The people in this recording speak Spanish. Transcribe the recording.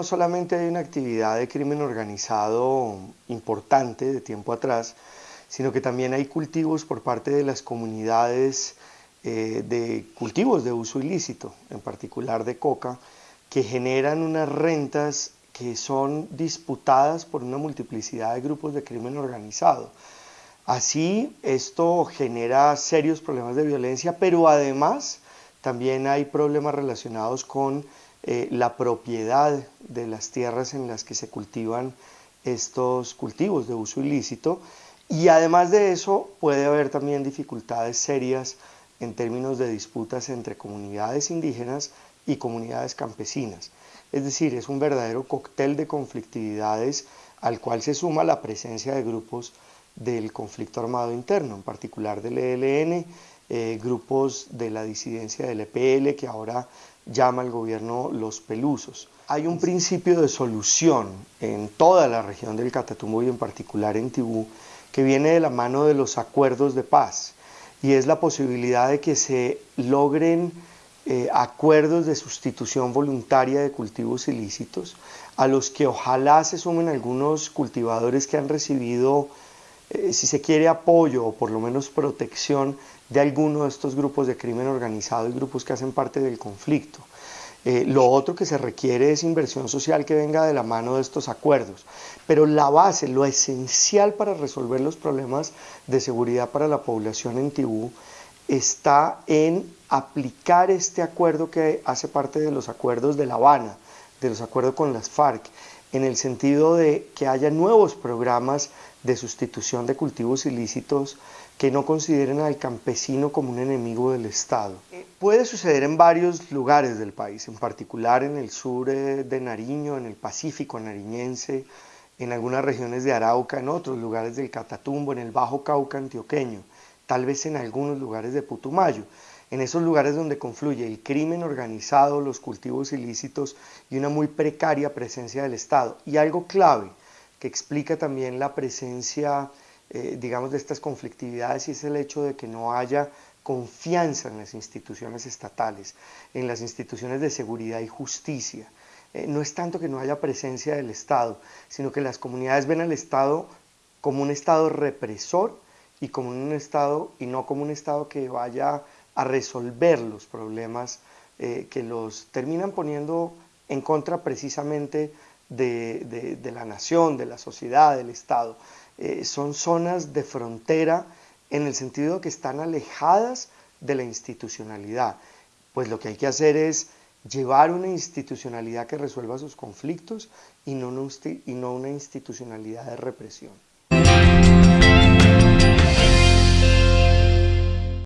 no solamente hay una actividad de crimen organizado importante de tiempo atrás, sino que también hay cultivos por parte de las comunidades eh, de cultivos de uso ilícito, en particular de coca, que generan unas rentas que son disputadas por una multiplicidad de grupos de crimen organizado. Así, esto genera serios problemas de violencia, pero además también hay problemas relacionados con eh, la propiedad de las tierras en las que se cultivan estos cultivos de uso ilícito y además de eso puede haber también dificultades serias en términos de disputas entre comunidades indígenas y comunidades campesinas. Es decir, es un verdadero cóctel de conflictividades al cual se suma la presencia de grupos del conflicto armado interno, en particular del ELN, eh, grupos de la disidencia del EPL que ahora llama al gobierno los pelusos. Hay un principio de solución en toda la región del Catatumbo y en particular en Tibú que viene de la mano de los acuerdos de paz y es la posibilidad de que se logren eh, acuerdos de sustitución voluntaria de cultivos ilícitos a los que ojalá se sumen algunos cultivadores que han recibido, eh, si se quiere, apoyo o por lo menos protección de alguno de estos grupos de crimen organizado y grupos que hacen parte del conflicto. Eh, lo otro que se requiere es inversión social que venga de la mano de estos acuerdos. Pero la base, lo esencial para resolver los problemas de seguridad para la población en Tibú está en aplicar este acuerdo que hace parte de los acuerdos de La Habana, de los acuerdos con las FARC, en el sentido de que haya nuevos programas de sustitución de cultivos ilícitos que no consideren al campesino como un enemigo del Estado. Eh, puede suceder en varios lugares del país, en particular en el sur eh, de Nariño, en el Pacífico nariñense, en algunas regiones de Arauca, en otros lugares del Catatumbo, en el Bajo Cauca antioqueño, tal vez en algunos lugares de Putumayo en esos lugares donde confluye el crimen organizado, los cultivos ilícitos y una muy precaria presencia del Estado. Y algo clave que explica también la presencia, eh, digamos, de estas conflictividades y es el hecho de que no haya confianza en las instituciones estatales, en las instituciones de seguridad y justicia. Eh, no es tanto que no haya presencia del Estado, sino que las comunidades ven al Estado como un Estado represor y como un Estado y no como un Estado que vaya a resolver los problemas eh, que los terminan poniendo en contra precisamente de, la nación, de la sociedad, del Estado. Eh, son zonas de frontera en el sentido que están alejadas de la institucionalidad. Pues lo que hay que hacer es llevar una institucionalidad que resuelva sus conflictos y no una institucionalidad de represión.